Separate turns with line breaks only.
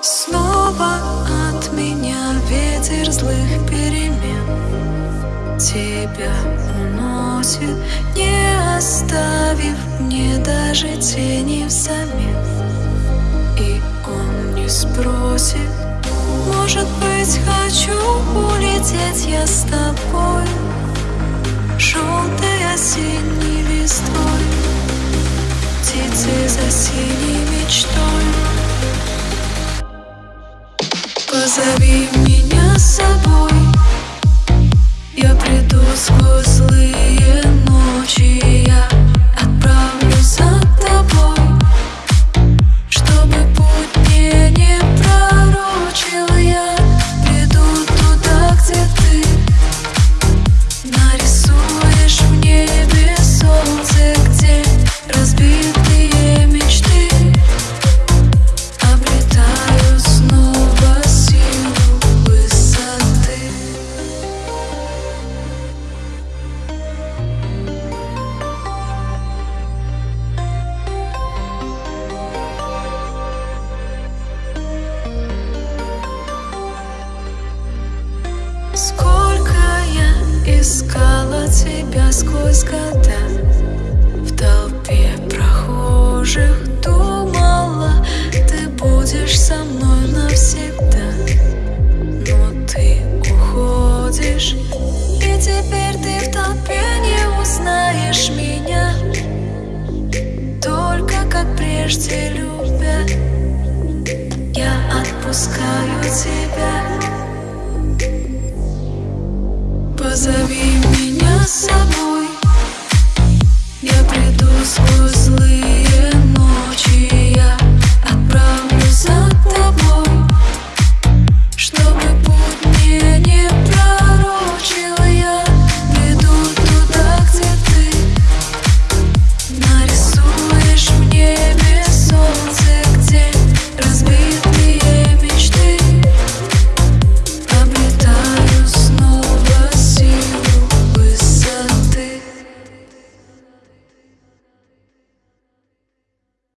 Снова от меня ветер злых перемен. Тебя уносит, не оставив мне даже тени взамен. И он не спросит, может быть хочу улететь я с тобой Птицы за синей мечтой. Позови меня с собой. Я приду сквозь злые ночи. Я отправлюсь искала тебя сквозь года. В толпе прохожих думала Ты будешь со мной навсегда. Но ты уходишь И теперь ты в толпе не узнаешь меня. Только как прежде любя Я отпускаю тебя Зови меня с собой. Я приду сквозь